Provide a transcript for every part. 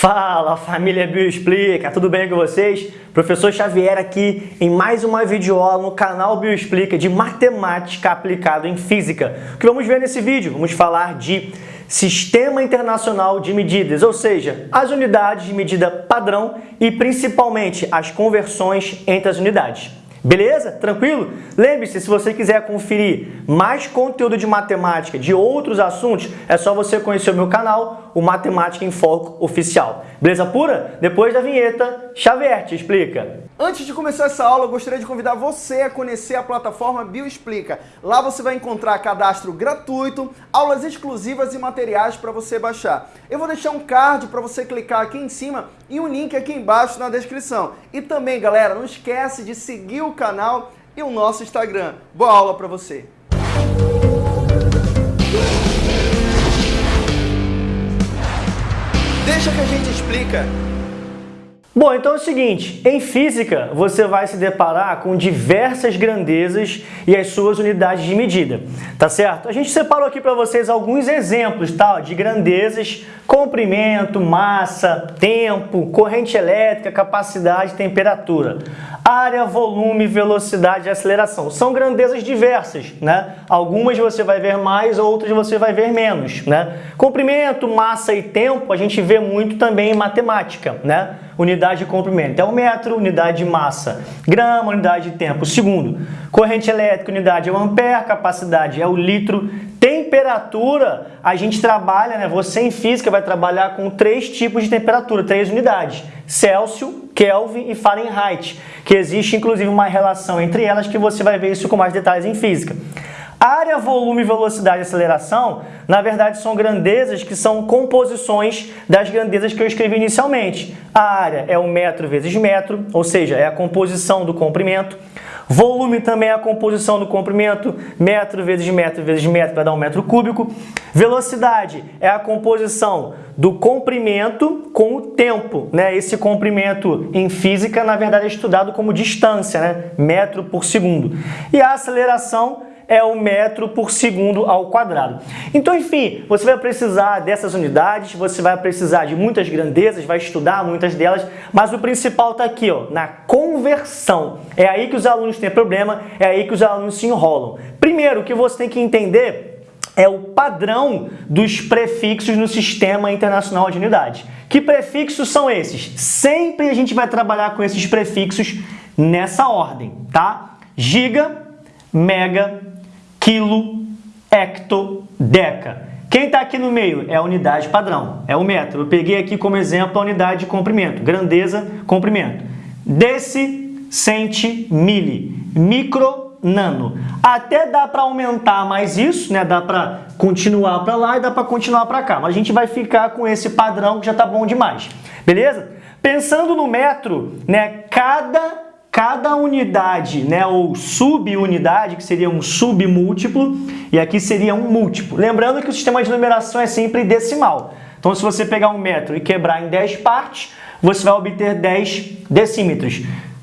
Fala família Bioexplica, tudo bem com vocês? Professor Xavier aqui em mais uma videoaula no canal Bioexplica de matemática aplicada em física. O que vamos ver nesse vídeo? Vamos falar de Sistema Internacional de Medidas, ou seja, as unidades de medida padrão e principalmente as conversões entre as unidades. Beleza? Tranquilo? Lembre-se, se você quiser conferir mais conteúdo de matemática, de outros assuntos, é só você conhecer o meu canal, o Matemática em Foco Oficial. Beleza pura? Depois da vinheta, Xavier te explica. Antes de começar essa aula, eu gostaria de convidar você a conhecer a plataforma Bioexplica. Lá você vai encontrar cadastro gratuito, aulas exclusivas e materiais para você baixar. Eu vou deixar um card para você clicar aqui em cima e um link aqui embaixo na descrição. E também, galera, não esquece de seguir o canal e o nosso Instagram. Boa aula para você! Deixa que a gente explica. Bom, então é o seguinte, em física você vai se deparar com diversas grandezas e as suas unidades de medida, tá certo? A gente separou aqui para vocês alguns exemplos tá, de grandezas, comprimento, massa, tempo, corrente elétrica, capacidade, temperatura área, volume, velocidade e aceleração. São grandezas diversas, né? Algumas você vai ver mais, outras você vai ver menos, né? Comprimento, massa e tempo a gente vê muito também em matemática, né? Unidade de comprimento é o metro, unidade de massa, grama, unidade de tempo, segundo. Corrente elétrica, unidade é o ampere, capacidade é o litro, temperatura, a gente trabalha, né? Você em física vai trabalhar com três tipos de temperatura, três unidades: Celsius, Kelvin e Fahrenheit, que existe inclusive uma relação entre elas que você vai ver isso com mais detalhes em física. Área, volume, velocidade e aceleração, na verdade, são grandezas que são composições das grandezas que eu escrevi inicialmente. A área é o metro vezes metro, ou seja, é a composição do comprimento. Volume também é a composição do comprimento, metro vezes metro vezes metro vai dar um metro cúbico. Velocidade é a composição do comprimento com o tempo. Né? Esse comprimento em física, na verdade, é estudado como distância, né? metro por segundo. E a aceleração é o metro por segundo ao quadrado. Então, enfim, você vai precisar dessas unidades, você vai precisar de muitas grandezas, vai estudar muitas delas, mas o principal está aqui, ó, na conversão. É aí que os alunos têm problema, é aí que os alunos se enrolam. Primeiro, o que você tem que entender é o padrão dos prefixos no Sistema Internacional de Unidades. Que prefixos são esses? Sempre a gente vai trabalhar com esses prefixos nessa ordem, tá? Giga, mega, quilo, hecto, deca. Quem está aqui no meio é a unidade padrão, é o metro. Eu peguei aqui como exemplo a unidade de comprimento, grandeza, comprimento. Deci, centi, mili, micro, nano. Até dá para aumentar mais isso, né? Dá para continuar para lá e dá para continuar para cá. Mas a gente vai ficar com esse padrão que já está bom demais. Beleza? Pensando no metro, né? Cada cada unidade, né, ou subunidade, que seria um submúltiplo, e aqui seria um múltiplo. Lembrando que o sistema de numeração é sempre decimal. Então, se você pegar um metro e quebrar em 10 partes, você vai obter 10 decímetros.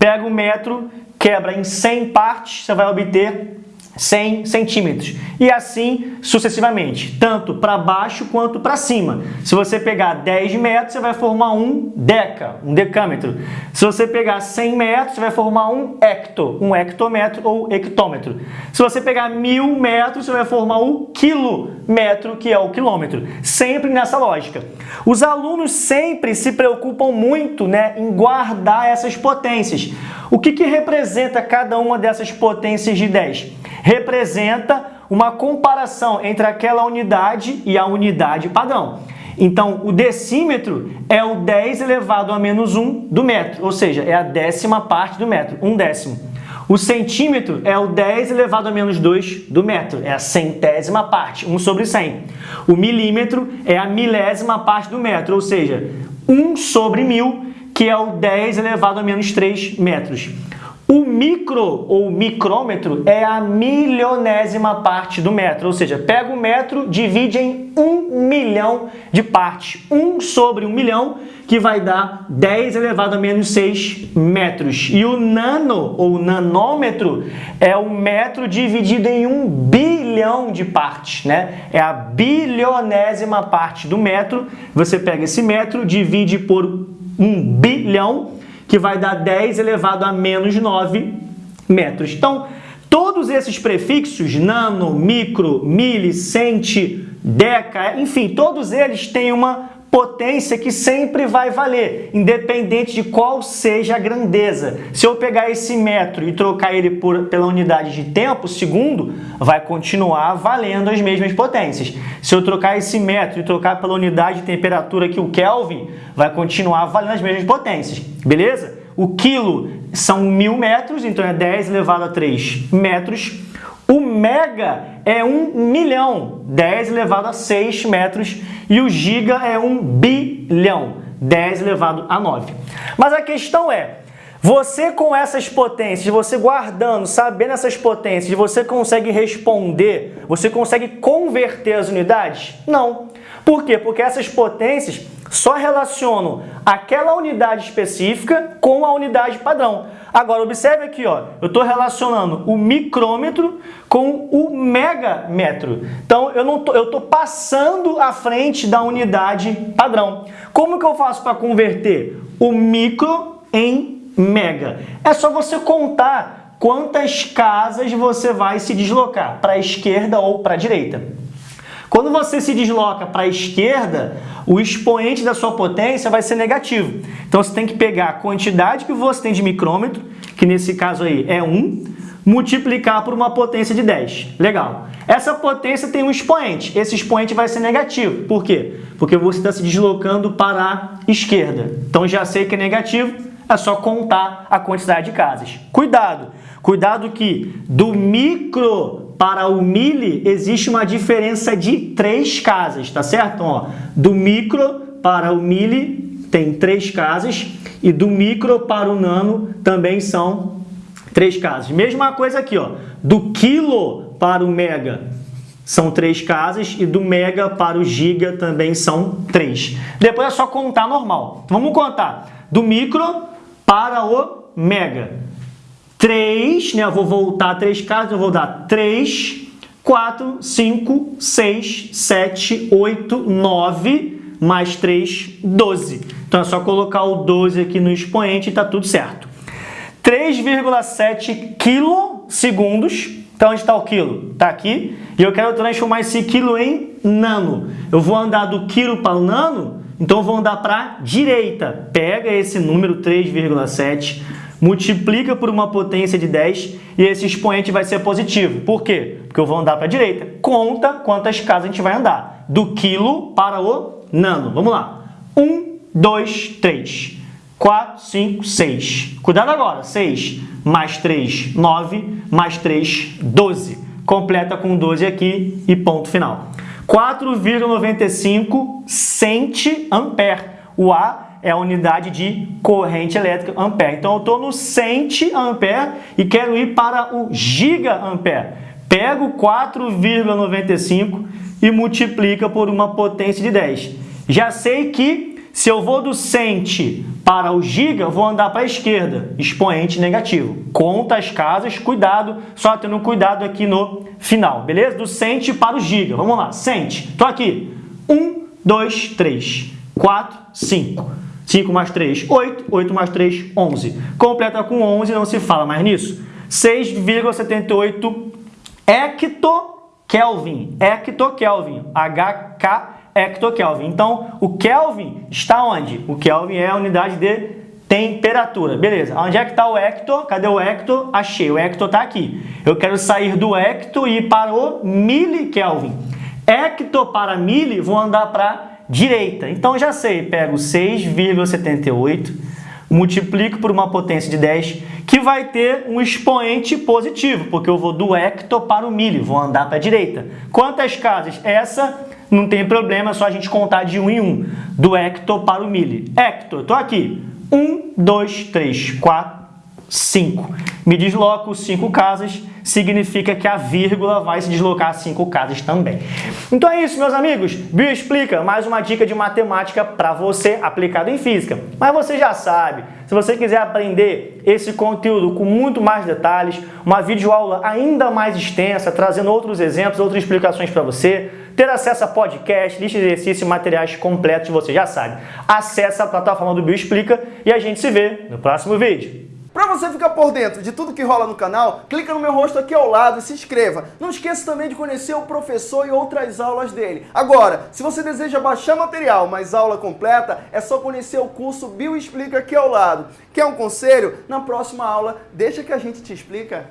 Pega um metro, quebra em 100 partes, você vai obter 100 centímetros. E assim sucessivamente, tanto para baixo quanto para cima. Se você pegar 10 metros, você vai formar um deca, um decâmetro. Se você pegar 100 metros, você vai formar um hecto, um hectômetro ou hectômetro. Se você pegar mil metros, você vai formar o quilômetro, que é o quilômetro. Sempre nessa lógica. Os alunos sempre se preocupam muito né, em guardar essas potências. O que, que representa cada uma dessas potências de 10? Representa uma comparação entre aquela unidade e a unidade padrão. Então, o decímetro é o 10 elevado a menos 1 do metro, ou seja, é a décima parte do metro, um décimo. O centímetro é o 10 elevado a menos 2 do metro, é a centésima parte, 1 sobre 100. O milímetro é a milésima parte do metro, ou seja, 1 sobre mil, que é o 10 elevado a menos 3 metros. O micro ou micrômetro é a milionésima parte do metro, ou seja, pega o metro, divide em um milhão de partes. 1 sobre 1 milhão, que vai dar 10 elevado a menos 6 metros. E o nano ou nanômetro é o metro dividido em um bilhão de partes, né? É a bilionésima parte do metro. Você pega esse metro, divide por um bilhão, que vai dar 10 elevado a menos 9 metros. Então, todos esses prefixos, nano, micro, mili, centi, deca, enfim, todos eles têm uma potência que sempre vai valer, independente de qual seja a grandeza. Se eu pegar esse metro e trocar ele por, pela unidade de tempo, segundo, vai continuar valendo as mesmas potências. Se eu trocar esse metro e trocar pela unidade de temperatura que o Kelvin, vai continuar valendo as mesmas potências, beleza? O quilo são mil metros, então é 10 elevado a 3 metros. O mega é 1 milhão, 10 elevado a 6 metros. E o giga é 1 bilhão, 10 elevado a 9. Mas a questão é, você com essas potências, você guardando, sabendo essas potências, você consegue responder, você consegue converter as unidades? Não. Por quê? Porque essas potências só relacionam aquela unidade específica com a unidade padrão. Agora, observe aqui, ó, eu estou relacionando o micrômetro com o megametro. Então, eu não eu estou passando à frente da unidade padrão. Como que eu faço para converter o micro em mega? É só você contar quantas casas você vai se deslocar, para a esquerda ou para a direita. Quando você se desloca para a esquerda, o expoente da sua potência vai ser negativo. Então você tem que pegar a quantidade que você tem de micrômetro, que nesse caso aí é 1, multiplicar por uma potência de 10. Legal. Essa potência tem um expoente. Esse expoente vai ser negativo. Por quê? Porque você está se deslocando para a esquerda. Então já sei que é negativo, é só contar a quantidade de casas. Cuidado! Cuidado que do micro para o mili existe uma diferença de três casas, tá certo? Então, ó, do micro para o mili tem três casas e do micro para o nano também são três casas. Mesma coisa aqui, ó, do quilo para o mega são três casas e do mega para o giga também são três. Depois é só contar normal. Vamos contar do micro para o mega. 3, né? Eu vou voltar três casas, eu vou dar 3, 4, 5, 6, 7, 8, 9, mais 3, 12. Então é só colocar o 12 aqui no expoente e está tudo certo. 3,7 quilosegundos. Então onde está o quilo? Está aqui. E eu quero transformar esse quilo em nano. Eu vou andar do quilo para o nano, então eu vou andar para a direita. Pega esse número 3,7 multiplica por uma potência de 10 e esse expoente vai ser positivo. Por quê? Porque eu vou andar para a direita. Conta quantas casas a gente vai andar. Do quilo para o nano. Vamos lá. 1, 2, 3, 4, 5, 6. Cuidado agora. 6 mais 3, 9, mais 3, 12. Completa com 12 aqui e ponto final. 4,95 centiampere. O A é a unidade de corrente elétrica ampere. Então, eu estou no centiampere e quero ir para o gigampere. Pego 4,95 e multiplica por uma potência de 10. Já sei que se eu vou do centi para o giga, vou andar para a esquerda, expoente negativo. Conta as casas, cuidado, só tendo cuidado aqui no final, beleza? Do centi para o giga. Vamos lá, centi. Estou aqui. 1, 2, 3, 4, 5. 5 mais 3, 8. 8 mais 3, 11. Completa com 11, não se fala mais nisso. 6,78 hectokelvin. Hectokelvin. HK hectokelvin. Então, o Kelvin está onde? O Kelvin é a unidade de temperatura. Beleza. Onde é que está o hecto? Cadê o hecto? Achei. O hecto está aqui. Eu quero sair do hecto e ir para o milikelvin. Hecto para mili, vou andar para direita. Então já sei, pego 6,78, multiplico por uma potência de 10, que vai ter um expoente positivo, porque eu vou do hecto para o milho, vou andar para a direita. Quantas casas? Essa não tem problema, é só a gente contar de um em um, do hecto para o milho. Hecto, estou aqui. 1, 2, 3, 4, 5. Me desloco 5 casas, significa que a vírgula vai se deslocar 5 casas também. Então é isso, meus amigos. Bio Explica, mais uma dica de matemática para você aplicado em física. Mas você já sabe, se você quiser aprender esse conteúdo com muito mais detalhes, uma videoaula ainda mais extensa, trazendo outros exemplos, outras explicações para você, ter acesso a podcast, lista de exercícios materiais completos, você já sabe. Acesse a plataforma do Bioexplica e a gente se vê no próximo vídeo. Para você ficar por dentro de tudo que rola no canal, clica no meu rosto aqui ao lado e se inscreva. Não esqueça também de conhecer o professor e outras aulas dele. Agora, se você deseja baixar material, mas aula completa, é só conhecer o curso Bioexplica aqui ao lado. Quer um conselho? Na próxima aula, deixa que a gente te explica.